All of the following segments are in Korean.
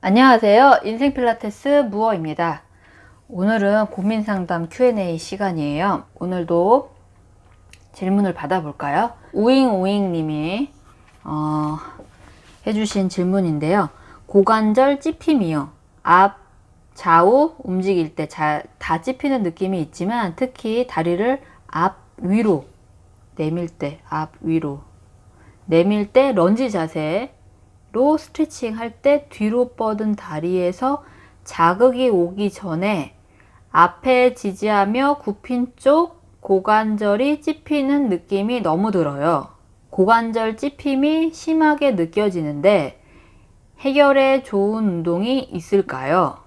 안녕하세요. 인생 필라테스 무어입니다. 오늘은 고민 상담 Q&A 시간이에요. 오늘도 질문을 받아볼까요? 우잉우잉 님이 어, 해주신 질문인데요. 고관절 찝힘이요. 앞, 좌우 움직일 때 다 찝히는 느낌이 있지만 특히 다리를 앞, 위로 내밀 때, 앞, 위로 내밀 때 런지 자세 로 스트레칭 할 때 뒤로 뻗은 다리에서 자극이 오기 전에 앞에 지지하며 굽힌 쪽 고관절이 찝히는 느낌이 너무 들어요. 고관절 찝힘이 심하게 느껴지는데 해결에 좋은 운동이 있을까요?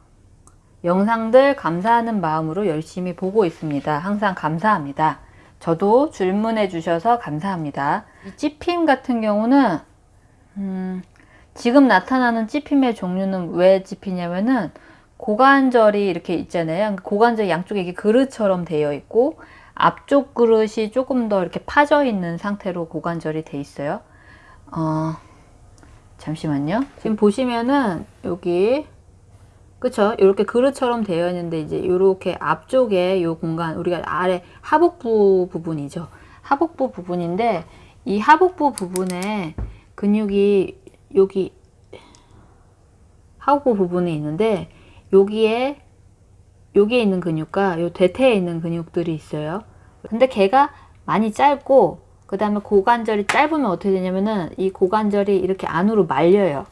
영상들 감사하는 마음으로 열심히 보고 있습니다. 항상 감사합니다. 저도 질문해 주셔서 감사합니다. 이 찝힘 같은 경우는 음, 지금 나타나는 찝힘의 종류는 왜 찝히냐면은 고관절이 이렇게 있잖아요. 고관절 양쪽에 이게 그릇처럼 되어 있고 앞쪽 그릇이 조금 더 이렇게 파져 있는 상태로 고관절이 돼 있어요. 어, 잠시만요. 지금 보시면은 여기 그쵸? 이렇게 그릇처럼 되어 있는데 이제 이렇게 앞쪽에 이 공간 우리가 아래 하복부 부분이죠. 하복부 부분인데 이 하복부 부분에 근육이 여기 하복부 부분에 있는데 여기에 여기에 있는 근육과 요 대퇴에 있는 근육들이 있어요. 근데 걔가 많이 짧고 그 다음에 고관절이 짧으면 어떻게 되냐면은 이 고관절이 이렇게 안으로 말려요.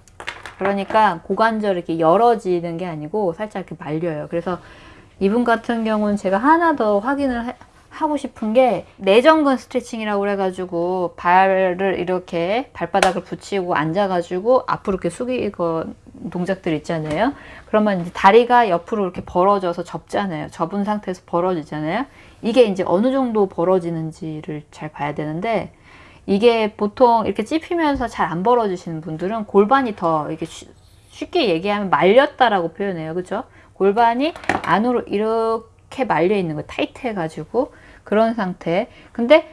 그러니까 고관절이 이렇게 열어지는 게 아니고 살짝 이렇게 말려요. 그래서 이분 같은 경우는 제가 하나 더 확인을 하고 싶은 게 내전근 스트레칭이라고 그래가지고 발을 이렇게 발바닥을 붙이고 앉아가지고 앞으로 이렇게 숙이고 동작들 있잖아요. 그러면 이제 다리가 옆으로 이렇게 벌어져서 접잖아요. 접은 상태에서 벌어지잖아요. 이게 이제 어느 정도 벌어지는지를 잘 봐야 되는데 이게 보통 이렇게 찝히면서 잘 안 벌어지시는 분들은 골반이 더 이렇게 쉽게 얘기하면 말렸다라고 표현해요. 그죠? 골반이 안으로 이렇게 말려 있는 거 타이트 해 가지고 그런 상태. 근데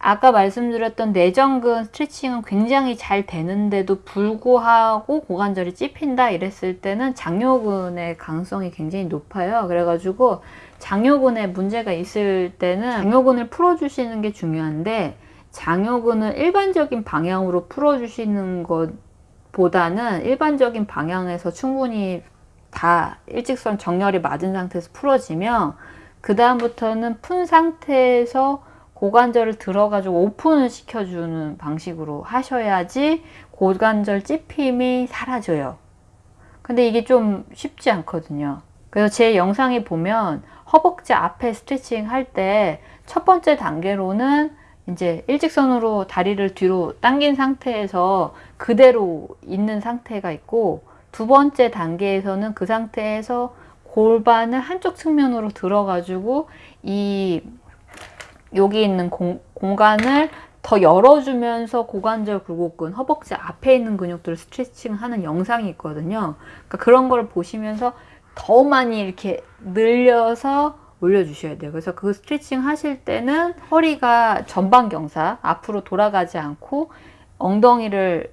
아까 말씀드렸던 내전근 스트레칭은 굉장히 잘 되는데도 불구하고 고관절이 찝힌다 이랬을 때는 장요근의 가능성이 굉장히 높아요. 그래가지고 장요근에 문제가 있을 때는 장요근을 풀어주시는 게 중요한데 장요근을 일반적인 방향으로 풀어주시는 것 보다는 일반적인 방향에서 충분히 다 일직선 정렬이 맞은 상태에서 풀어지면 그 다음부터는 푼 상태에서 고관절을 들어가지고 오픈을 시켜주는 방식으로 하셔야지 고관절 찝힘이 사라져요. 근데 이게 좀 쉽지 않거든요. 그래서 제 영상에 보면 허벅지 앞에 스트레칭 할 때 첫 번째 단계로는 이제 일직선으로 다리를 뒤로 당긴 상태에서 그대로 있는 상태가 있고 두 번째 단계에서는 그 상태에서 골반을 한쪽 측면으로 들어가지고 이 여기 있는 공, 공간을 더 열어주면서 고관절 굴곡근, 허벅지 앞에 있는 근육들을 스트레칭 하는 영상이 있거든요. 그러니까 그런 걸 보시면서 더 많이 이렇게 늘려서 올려주셔야 돼요. 그래서 그 스트레칭 하실 때는 허리가 전방 경사, 앞으로 돌아가지 않고 엉덩이를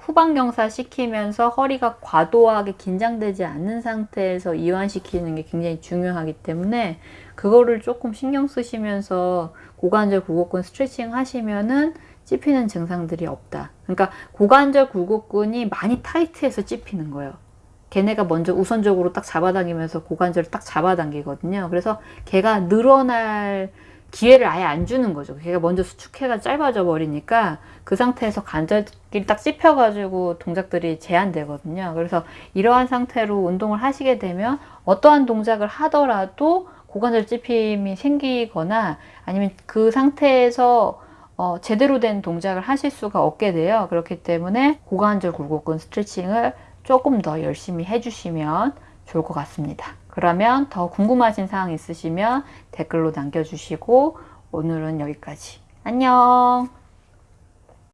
후방경사 시키면서 허리가 과도하게 긴장되지 않는 상태에서 이완시키는 게 굉장히 중요하기 때문에 그거를 조금 신경 쓰시면서 고관절 굴곡근 스트레칭 하시면은 찝히는 증상들이 없다. 그러니까 고관절 굴곡근이 많이 타이트해서 찝히는 거예요. 걔네가 먼저 우선적으로 딱 잡아당기면서 고관절을 딱 잡아당기거든요. 그래서 걔가 늘어날 기회를 아예 안 주는 거죠. 걔가 먼저 수축해가 짧아져 버리니까 그 상태에서 관절끼리 딱 찝혀가지고 동작들이 제한되거든요. 그래서 이러한 상태로 운동을 하시게 되면 어떠한 동작을 하더라도 고관절 찝힘이 생기거나 아니면 그 상태에서 어, 제대로 된 동작을 하실 수가 없게 돼요. 그렇기 때문에 고관절 굴곡근 스트레칭을 조금 더 열심히 해주시면 좋을 것 같습니다. 그러면 더 궁금하신 사항 있으시면 댓글로 남겨주시고 오늘은 여기까지. 안녕!